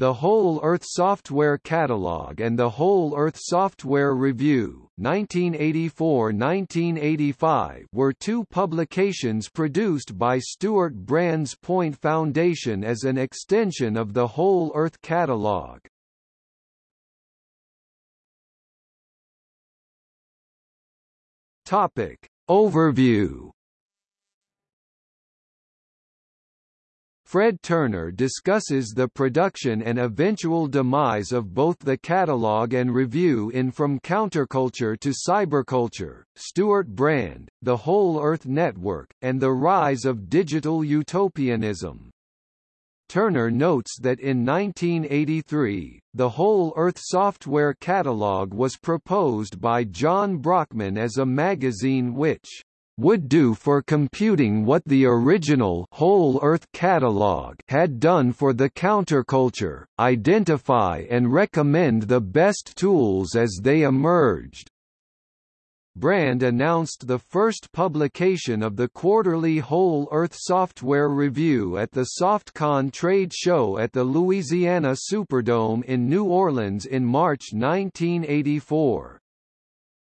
The Whole Earth Software Catalog and The Whole Earth Software Review 1984-1985 were two publications produced by Stewart Brand's Point Foundation as an extension of the Whole Earth Catalog. Topic. Overview Fred Turner discusses the production and eventual demise of both the catalog and review in From Counterculture to Cyberculture, Stewart Brand, The Whole Earth Network, and the Rise of Digital Utopianism. Turner notes that in 1983, the Whole Earth Software Catalog was proposed by John Brockman as a magazine which would do for computing what the original Whole Earth catalog had done for the counterculture, identify and recommend the best tools as they emerged. Brand announced the first publication of the quarterly Whole Earth Software Review at the SoftCon trade show at the Louisiana Superdome in New Orleans in March 1984.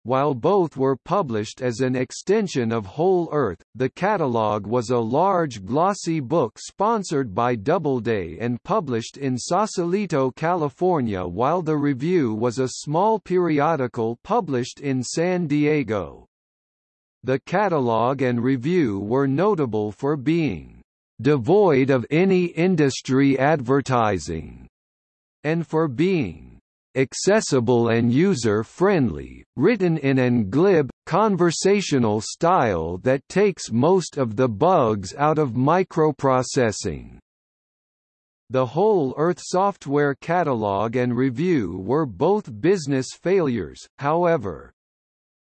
While both were published as an extension of Whole Earth, the catalog was a large glossy book sponsored by Doubleday and published in Sausalito, California while the review was a small periodical published in San Diego. The catalog and review were notable for being devoid of any industry advertising, and for being accessible and user-friendly, written in an glib, conversational style that takes most of the bugs out of microprocessing. The Whole Earth Software Catalog and Review were both business failures, however.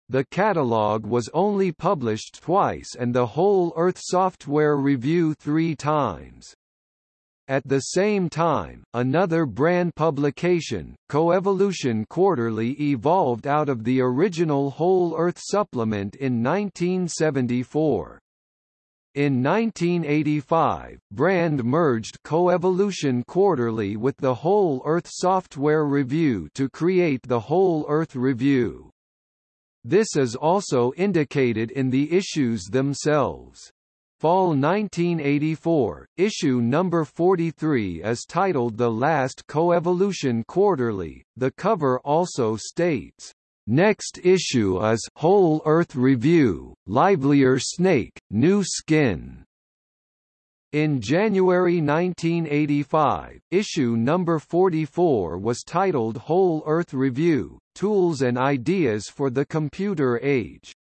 The catalog was only published twice and the Whole Earth Software Review three times. At the same time, another brand publication, Coevolution Quarterly evolved out of the original Whole Earth supplement in 1974. In 1985, Brand merged Coevolution Quarterly with the Whole Earth Software Review to create the Whole Earth Review. This is also indicated in the issues themselves. Fall 1984, issue number 43 is titled The Last Coevolution Quarterly. The cover also states, Next issue is Whole Earth Review, Livelier Snake, New Skin. In January 1985, issue number 44 was titled Whole Earth Review, Tools and Ideas for the Computer Age.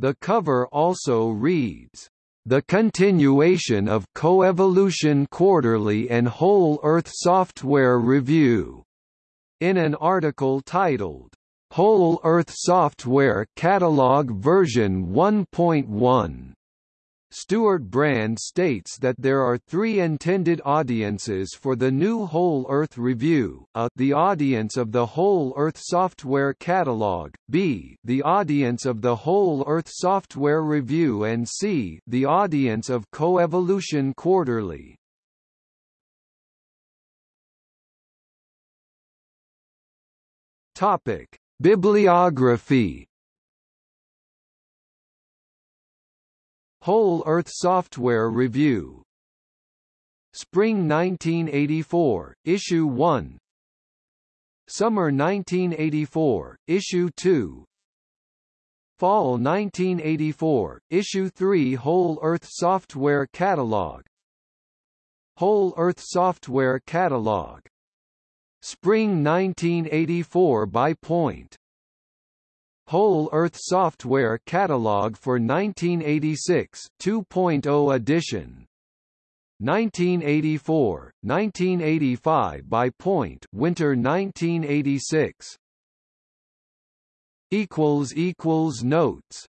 The cover also reads, the continuation of Coevolution Quarterly and Whole Earth Software Review. In an article titled, Whole Earth Software Catalog Version 1.1, Stewart Brand states that there are three intended audiences for the new Whole Earth Review, a the audience of the Whole Earth Software Catalog, b the audience of the Whole Earth Software Review and c the audience of Coevolution Quarterly. Bibliography Whole Earth Software Review. Spring 1984, Issue 1 Summer 1984, Issue 2 Fall 1984, Issue 3 Whole Earth Software Catalog. Whole Earth Software Catalog. Spring 1984 by Point Whole Earth Software Catalog for 1986 2.0 edition. 1984, 1985 by Point Winter 1986 equals equals notes